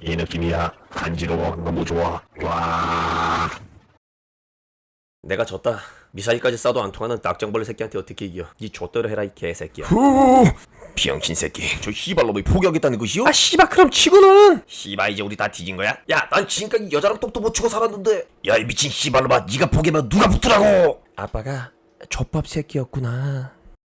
이 느낌이야. 간지러워. 너무 좋아. 와. 내가 졌다. 미사일까지 쏴도 안 통하는 딱정벌레 새끼한테 어떻게 이겨? 니 좆대로 해라 이 개새끼야. 후. 병신 새끼. 저 씨발놈이 포기하겠다는 것이요? 아 씨발 그럼 치고는 씨발 이제 우리 다 뒤진 거야? 야, 난 지금까지 여자랑 똑도 못 치고 살았는데. 야, 이 미친 씨발놈아, 네가 포기하면 누가 붙으라고? 아빠가 족밥 새끼였구나.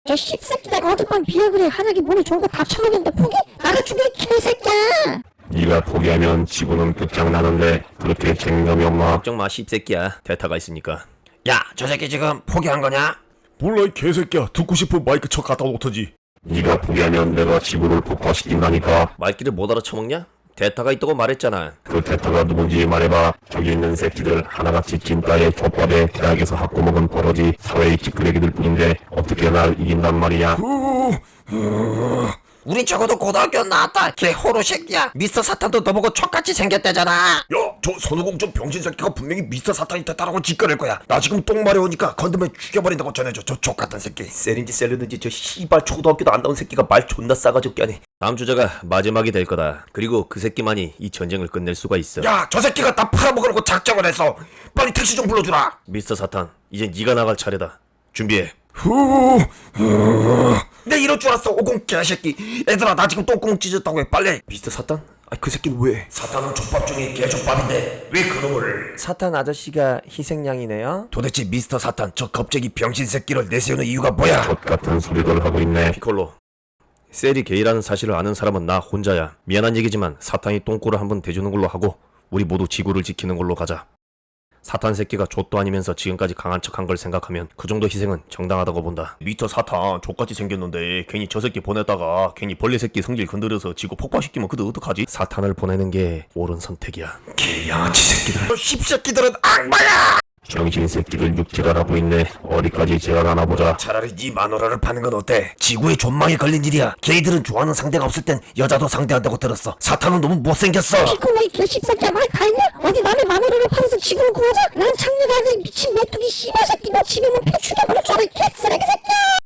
저 씹새끼가 어젯밤 비약을에 한약이 몸에 좋은 거다 처먹였는데 포기? 나가 죽여 이 개새끼야 네가 포기하면 지구는 끝장나는데 그렇게 책임감이 없나? 걱정 마 씹새끼야. 대타가 있으니까. 야, 저 새끼 지금 포기한 거냐? 몰라 이 개새끼야 듣고 싶으면 마이크 쳐 갖다 놓던지 네가 포기하면 내가 지구를 폭파시킨다니까. 말귀를 못 알아쳐먹냐? 대타가 있다고 말했잖아. 그 대타가 누군지 말해봐. 저기 있는 새끼들 하나같이 찐따의 족밥에 대학에서 학고 먹은 버러지 사회의 찌끄레기들 뿐인데 어떻게 날 이긴단 말이야? 우리 적어도 고등학교 나왔다. 걔 호로 새끼야. 미스터 사탄도 너보고 족같이 생겼대잖아. 야저 손오공 좀 병신 새끼가 분명히 미스터 사탄이 됐다라고 짓거릴 거야 나 지금 똥 마려우니까 건드면 죽여버린다고 전해줘 저 족같은 새끼 셀인지 셀르든지 저 씨발 초등학교도 안 나온 새끼가 말 존나 싸가지 없게 하네. 다음 주제가 마지막이 될 거다. 그리고 그 새끼만이 이 전쟁을 끝낼 수가 있어. 야 저 새끼가 다 팔아먹으려고 작정을 했어 빨리 택시 좀 불러주라 미스터 사탄, 이제 네가 나갈 차례다. 준비해. 내 이럴 줄 알았어 오공 개새끼 얘들아 나 지금 똥구멍 찢었다고 해 빨리 미스터 사탄? 아, 그 새끼는 왜? 사탄은 족밥 중에 개족밥인데 왜 그놈을 사탄 아저씨가 희생양이네요. 도대체 미스터 사탄 저 겁쟁이 병신 새끼를 내세우는 이유가 뭐야 족 같은 소리들 하고 있네. 피콜로. 셀이 게이라는 사실을 아는 사람은 나 혼자야. 미안한 얘기지만 사탄이 똥꼬를 한번 대주는 걸로 하고 우리 모두 지구를 지키는 걸로 가자. 사탄 새끼가 족도 아니면서 지금까지 강한 척한 걸 생각하면 그 정도 희생은 정당하다고 본다. 미터 사탄 족같이 생겼는데 괜히 저 새끼 보냈다가 괜히 벌레 새끼 성질 건드려서 지구 폭파시키면 그도 어떡하지? 사탄을 보내는 게 옳은 선택이야. 개양아치 새끼들 저 씹새끼들은 악마야 병신 새끼들 육지랄하고 있네. 어디까지 지랄하나 보자. 차라리 네 마누라를 파는 건 어때? 지구에 존망이 걸린 일이야 게이들은 좋아하는 상대가 없을 땐 여자도 상대한다고 들었어 사탄은 너무 못생겼어 피콜로 이 개씹새끼야 말다 했냐? 어디 남의 마누라를 팔아서 지구를 구하자? 난 창녀가 아닌 미친 메뚜기 씨발 새끼 너 지금은 폐 죽여버릴 줄 알아 이 개쓰레기